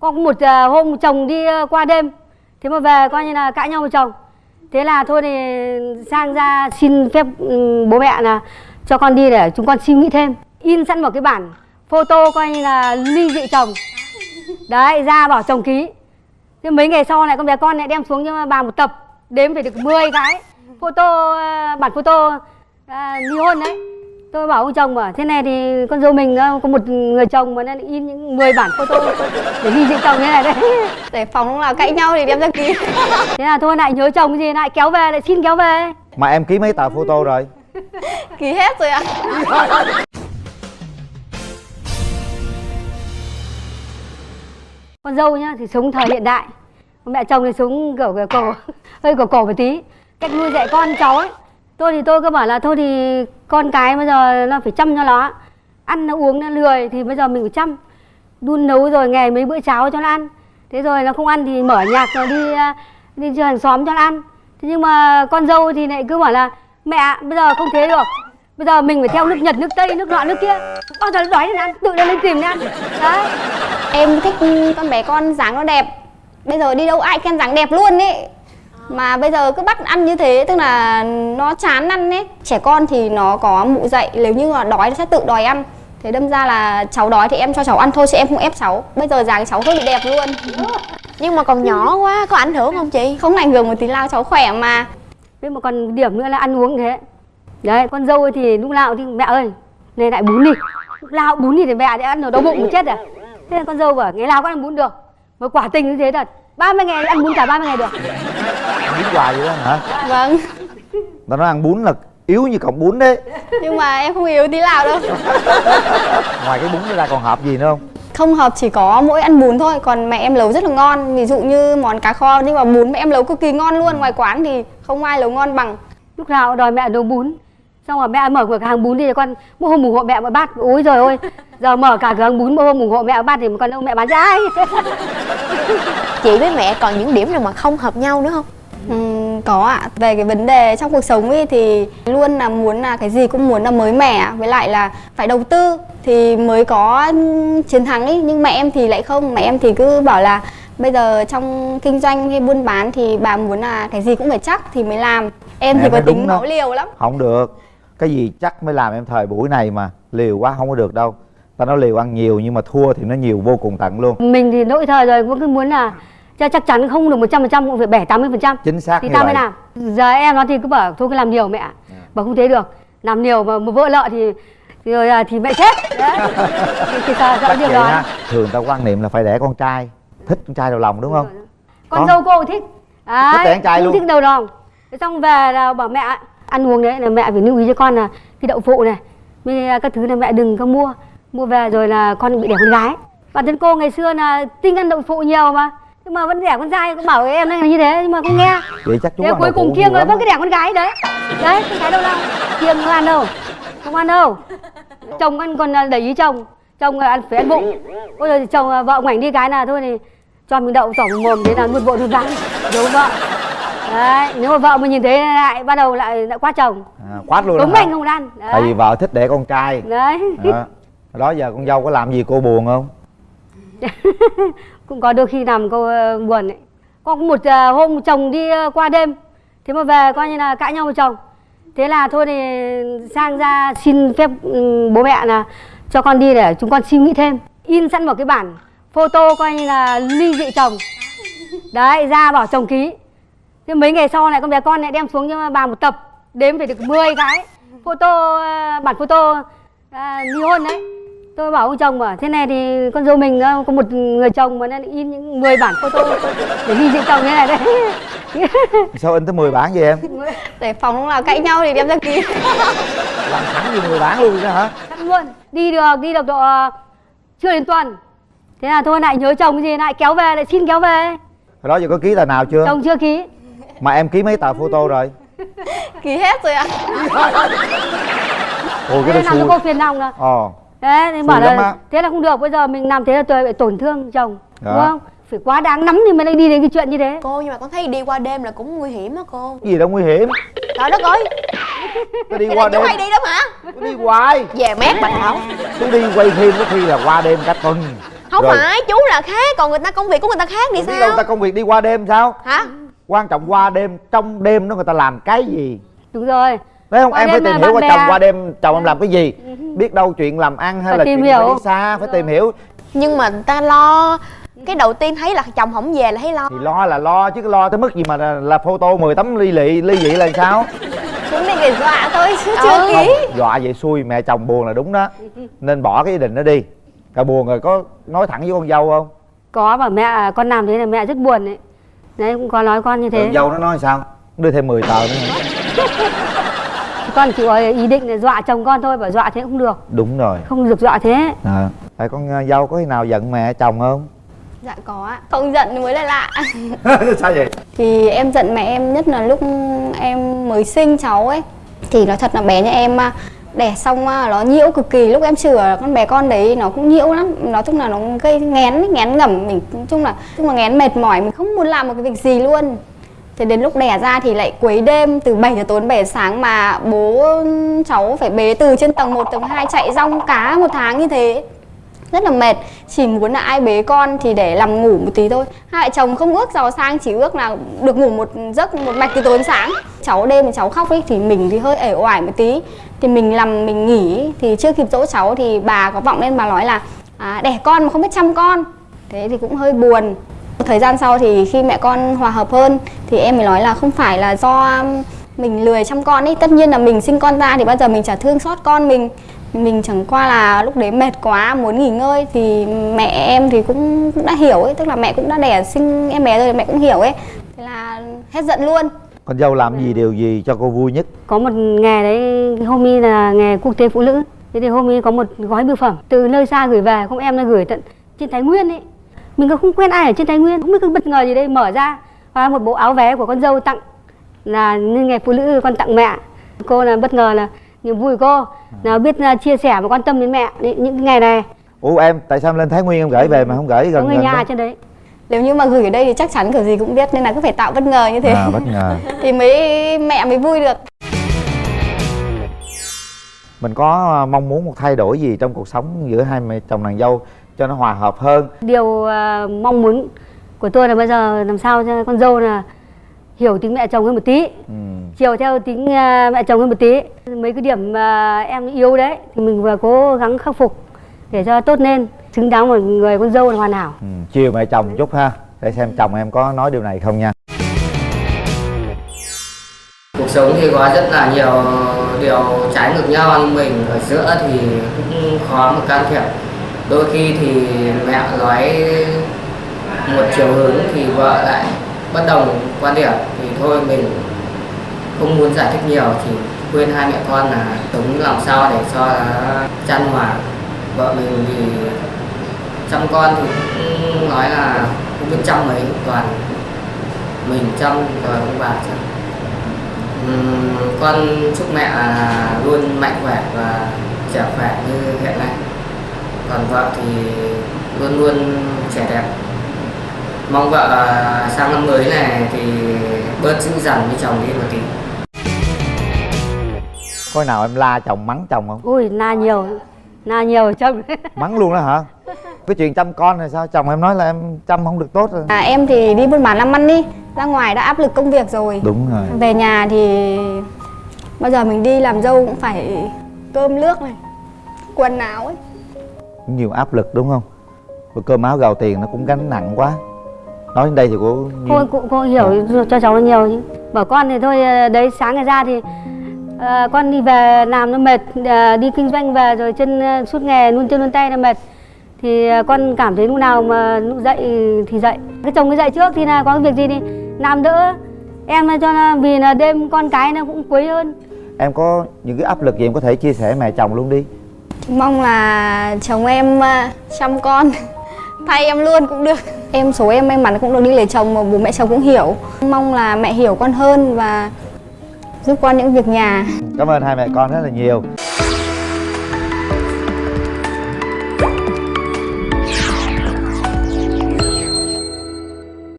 có một ờ, hôm chồng đi ờ, qua đêm. Thế mà về coi như là cãi nhau với chồng. Thế là thôi thì sang ra xin phép ừ, bố mẹ là cho con đi để chúng con suy nghĩ thêm. In sẵn một cái bản photo coi như là ly dị chồng. Đấy ra bảo chồng ký. Thế mấy ngày sau này con bé con lại đem xuống cho bà một tập đếm phải được 10 cái. Photo ờ, bản photo à, ly hôn đấy tôi bảo ông chồng bảo thế này thì con dâu mình à, có một người chồng mà nên in những 10 bản photo để ly dị chồng như này đấy. Để phòng lúc nào cãi nhau thì đem ra ký. Thế là thôi lại nhớ chồng gì lại kéo về lại xin kéo về. Mà em ký mấy tờ photo rồi? Ký hết rồi ạ. Con dâu nhá thì sống thời hiện đại. Còn mẹ chồng thì sống kiểu kiểu cổ hơi cổ cổ một tí. Cách nuôi dạy con cháu ấy tôi thì tôi cứ bảo là thôi thì con cái bây giờ nó phải chăm cho nó. Ăn, nó uống, nó lười thì bây giờ mình phải chăm. Đun nấu rồi ngày mấy bữa cháo cho nó ăn. Thế rồi nó không ăn thì mở nhạc rồi đi à, đi chơi hàng xóm cho nó ăn. Thế nhưng mà con dâu thì lại cứ bảo là, mẹ, bây giờ không thế được. Bây giờ mình phải theo nước nhật, nước tây, nước nọ, nước kia. Bao giờ nó đói thì nó ăn, tự nó lên tìm nó ăn. Đấy. Em thích con bé con dáng nó đẹp. Bây giờ đi đâu ai khen dáng đẹp luôn ấy mà bây giờ cứ bắt ăn như thế tức là nó chán ăn ấy. Trẻ con thì nó có mụ dậy nếu như mà đói nó sẽ tự đòi ăn. Thế đâm ra là cháu đói thì em cho cháu ăn thôi chứ em không ép cháu. Bây giờ dáng cháu hơi bị đẹp luôn. Nhưng mà còn nhỏ quá có ảnh hưởng không chị? Không ảnh hưởng một tí nào cháu khỏe mà. Thế mà còn điểm nữa là ăn uống thế. Đấy con dâu thì lúc nào thì mẹ ơi Này lại bún đi. Lúc nào bún đi thì mẹ để ăn ở đau bụng chết à. Thế là con dâu bảo ngày nào cũng ăn bún được. Mà quả tình như thế thật. 30 ngày ăn bún cả 30 ngày được bún hoài vậy đó hả? Vâng. Ta nói ăn bún là yếu như cọng bún đấy. Nhưng mà em không yếu tí nào đâu. Ngoài cái bún ra còn hợp gì nữa không? Không hợp chỉ có mỗi ăn bún thôi. Còn mẹ em nấu rất là ngon. Ví dụ như món cá kho nhưng mà bún mẹ em nấu cực kỳ ngon luôn. Ngoài quán thì không ai nấu ngon bằng. Lúc nào đòi mẹ nấu bún. Xong rồi mẹ mở cửa hàng bún đi thì con Mỗi hôm ủng hộ mẹ một bát. Ôi rồi ôi Giờ mở cả cửa hàng bún mỗi hôm ủng hộ mẹ một bát. Thì con đâu mẹ bán cho ai? Chị với mẹ còn những điểm nào mà không hợp nhau nữa không Ừm, có ạ. Về cái vấn đề trong cuộc sống ấy thì luôn là muốn là cái gì cũng muốn là mới mẻ với lại là phải đầu tư thì mới có chiến thắng ấy nhưng mẹ em thì lại không. Mẹ em thì cứ bảo là bây giờ trong kinh doanh hay buôn bán thì bà muốn là cái gì cũng phải chắc thì mới làm. Em Mẹ thì có tính máu liều lắm. Không được. Cái gì chắc mới làm em thời buổi này mà. Liều quá không có được đâu. Ta nói liều ăn nhiều nhưng mà thua thì nó nhiều vô cùng tận luôn. Mình thì lỗi thời rồi cũng cứ muốn là cho chắc chắn không được 100% cũng phải 7 80% chính xác thì tao mới làm. Giờ em nó thì cứ bảo thôi cứ làm nhiều mẹ bảo không thế được. Làm nhiều mà, mà vỡ lợ thì rồi à, thì mẹ chết. Đấy. Thì, thì sợ chắc điều đó ha. Thường ta quan niệm là phải đẻ con trai thích con trai đầu lòng đúng không? Con dâu cô thích. Đấy, Thích đẻ con trai luôn. thích đầu lòng. Xong về là bảo mẹ ăn uống đấy là mẹ phải lưu ý cho con là cái đậu phụ này với các thứ là mẹ đừng có mua. Mua về rồi là con bị đẻ con gái. Bản thân cô ngày xưa là tinh ăn đậu phụ nhiều mà nhưng mà vẫn đẻ con trai cũng bảo em là như thế nhưng mà không nghe. Vậy chắc chú thế ăn cuối cùng kiêng rồi vẫn cái đẻ con gái đấy. Đấy con gái đâu đâu kiêng không ăn đâu không ăn đâu. Chồng ăn còn à, để ý chồng. Chồng à, ăn phải ăn bụng. Ôi rồi chồng à, vợ ngoảnh đi cái là thôi thì cho mình đậu tỏng mồm thế là nuốt vội nuốt rắn giấu vợ? Đấy nếu mà vợ mà nhìn thấy lại bắt đầu lại lại quát chồng. À, quát luôn đúng anh không ăn. Tại vì đấy, vợ thích đẻ con trai. Đấy. đó. đó giờ con dâu có làm gì cô buồn không cũng có đôi khi làm cô ờ, buồn ấy. Có một ờ, hôm chồng đi ờ, qua đêm thế mà về coi như là cãi nhau với chồng. Thế là thôi thì sang ra xin phép ừ, bố mẹ là cho con đi để chúng con suy nghĩ thêm. In sẵn một cái bản photo coi như là ly dị chồng. Đấy ra bảo chồng ký. Thế mấy ngày sau này con bé con lại đem xuống cho bà một tập đếm phải được 10 cái. Photo bản photo à, ly hôn đấy tôi bảo ông chồng bảo thế này thì con dâu mình ờ, có một người chồng mà nên in những 10 bản photo để ly dị chồng như này đấy. Sao in tới 10 bản vậy em? Để phòng lúc nào cãi nhau thì đem ra ký làm sẵn gì 10 bản luôn đó hả? Luôn. Đi được đi được độ ờ, chưa đến tuần. Thế là thôi lại nhớ chồng cái gì lại kéo về lại xin kéo về. Hồi đó giờ có ký tờ nào chưa? Chồng chưa ký. Mà em ký mấy tờ photo rồi? Ký hết rồi ạ. Ôi thế cái làm đó cho xui. cô phiền lòng rồi ờ đấy thì bảo là thế là không được bây giờ mình làm thế là tôi bị tổn thương chồng Đó. đúng không? Phải quá đáng lắm thì mới lại đi đến cái chuyện như thế. Cô nhưng mà con thấy đi qua đêm là cũng nguy hiểm á cô. Gì đâu nguy hiểm. Trời đất ơi. Tôi đi qua đêm. hay đi lắm hả? Tôi đi hoài. Về mét bà thảo tôi đi quay phim có khi là qua đêm cả tuần. Không Rồi. phải chú là khác. Còn người ta công việc của người ta khác thì đâu sao? người ta công việc đi qua đêm sao? Hả? Quan trọng qua đêm trong đêm đó người ta làm cái gì? Đúng rồi Đấy không? Qua em phải tìm hiểu qua bè. chồng qua đêm chồng em làm cái gì? Biết đâu chuyện làm ăn hay Phải là chuyện phải hiểu. đi xa phải tìm hiểu. Nhưng mà ta lo. Cái đầu tiên thấy là chồng không về là thấy lo. Thì lo là lo chứ lo tới mức gì mà là, là photo 10 tấm ly lị ly dị là sao? Chúng này để dọa thôi chứ chưa Ừ. ký. Không dọa vậy xui mẹ chồng buồn là đúng đó. Nên bỏ cái ý định đó đi. Cả buồn rồi có nói thẳng với con dâu không? Có mà mẹ con làm thế là mẹ rất buồn đấy đấy cũng có nói con như thế. con dâu nó nói sao? Đưa thêm 10 tờ nữa? con chỉ có ý định là dọa chồng con thôi bảo dọa thế cũng được. Đúng rồi. Không được dọa thế. À. tại con ờ, dâu có khi nào giận mẹ chồng không? Dạ có ạ. Không giận mới là lạ. Sao vậy? Thì em giận mẹ em nhất là lúc em mới sinh cháu ấy. Thì nói thật là bé nhà em à, đẻ xong nó nhiễu cực kỳ. Lúc em chữa con bé con đấy nó cũng nhiễu lắm. Nó tức là nó gây nghén nghén ngẩm mình. Nói chung là chung là nghén mệt mỏi. Mình không muốn làm một cái việc gì luôn thế đến lúc đẻ ra thì lại quấy đêm từ 7 giờ tối đến 7 giờ sáng mà bố cháu phải bế từ trên tầng 1 tầng 2 chạy rong cá một tháng như thế. Rất là mệt chỉ muốn là ai bế con thì để làm ngủ một tí thôi. Hai vợ chồng không ước giàu sang chỉ ước là được ngủ một giấc một mạch từ tối đến sáng. Cháu đêm thì cháu khóc ấy thì mình thì hơi ể oải một tí. Thì mình làm mình nghỉ thì chưa kịp dỗ cháu thì bà có vọng lên bà nói là à, đẻ con mà không biết chăm con. Thế thì cũng hơi buồn thời gian sau thì khi mẹ con hòa hợp hơn thì em mới nói là không phải là do mình lười chăm con ấy tất nhiên là mình sinh con ra thì bao giờ mình chả thương xót con mình. Mình chẳng qua là lúc đấy mệt quá muốn nghỉ ngơi thì mẹ em thì cũng, cũng đã hiểu ấy. Tức là mẹ cũng đã đẻ sinh em bé rồi mẹ cũng hiểu ấy. Thế là hết giận luôn. Con dâu làm gì điều gì cho cô vui nhất? Có một nghề đấy hôm nay là nghề quốc tế phụ nữ. Thế thì hôm nay có một gói bưu phẩm. Từ nơi xa gửi về không em nó gửi tận trên thái nguyên ấy mình không quen ai ở trên thái nguyên không biết cái bất ngờ gì đây mở ra và một bộ áo vé của con dâu tặng là ngày phụ nữ con tặng mẹ. Cô là bất ngờ là niềm vui của cô là biết à, chia sẻ và quan tâm đến mẹ. Những ngày này. Ủa em tại sao lên thái nguyên em gửi về mà không gửi có gần người gần nhà đó? trên đấy. Nếu như mà gửi ở đây thì chắc chắn kiểu gì cũng biết nên là cứ phải tạo bất ngờ như thế. À bất ngờ. Thì mới mẹ mới vui được. Mình có ờ, mong muốn một thay đổi gì trong cuộc sống giữa hai mẹ chồng nàng dâu cho nó hòa hợp hơn điều à, mong muốn của tôi là bây giờ làm sao cho con dâu là hiểu tính mẹ chồng hơn một tí ừ. chiều theo tính à, mẹ chồng hơn một tí mấy cái điểm mà em yếu đấy thì mình vừa cố gắng khắc phục để cho tốt lên xứng đáng một người con dâu là hoàn hảo ừ. chiều mẹ chồng chút ha để xem chồng em có nói điều này không nha cuộc sống thì có rất là nhiều điều trái ngược nhau nhưng mình ở giữa thì cũng khó mà can thiệp đôi khi thì mẹ nói một chiều hướng thì vợ lại bất đồng quan điểm. Thì thôi mình không muốn giải thích nhiều, chỉ khuyên hai mẹ con là đúng làm sao để cho chăn hòa. Vợ mình thì chăm con thì cũng nói là cũng biết chăm mấy toàn mình chăm rồi ông bà chăm. Con chúc mẹ luôn mạnh khỏe và trẻ khỏe như hiện nay còn vợ thì luôn luôn trẻ đẹp. Mong vợ à, sang năm mới này thì bớt dữ dằn với chồng đi một tí. Có nào em la chồng mắng chồng không? Ui na nhiều na nhiều chồng mắng luôn đó hả? Cái chuyện chăm con này sao? Chồng em nói là em chăm không được tốt rồi. À, em thì đi buôn bán làm ăn đi. Ra ngoài đã áp lực công việc rồi. Đúng rồi. Về nhà thì bao giờ mình đi làm dâu cũng phải cơm nước này quần áo ấy nhiều áp lực đúng không? Rồi cơm áo gạo tiền nó cũng gánh nặng quá. Nói đến đây thì cô cô cũng cô hiểu cho cháu nhiều chứ. Bảo con thì thôi à, đấy sáng ngày ra thì à, con đi về làm nó mệt à, đi kinh doanh về rồi chân à, suốt ngày luôn chân luôn tay nó mệt. Thì à, con cảm thấy lúc nào mà lúc dậy thì dậy. Cái chồng cái dậy trước thì là có cái việc gì thì làm đỡ em cho là vì là đêm con cái nó cũng quấy hơn. Em có những cái áp lực gì em có thể chia sẻ mẹ chồng luôn đi mong là chồng em à, chăm con. Thay em luôn cũng được. Em, số em may mắn cũng được đi lấy chồng mà bố mẹ chồng cũng hiểu. Mong là mẹ hiểu con hơn và giúp con những việc nhà. Cảm ơn hai mẹ con rất là nhiều.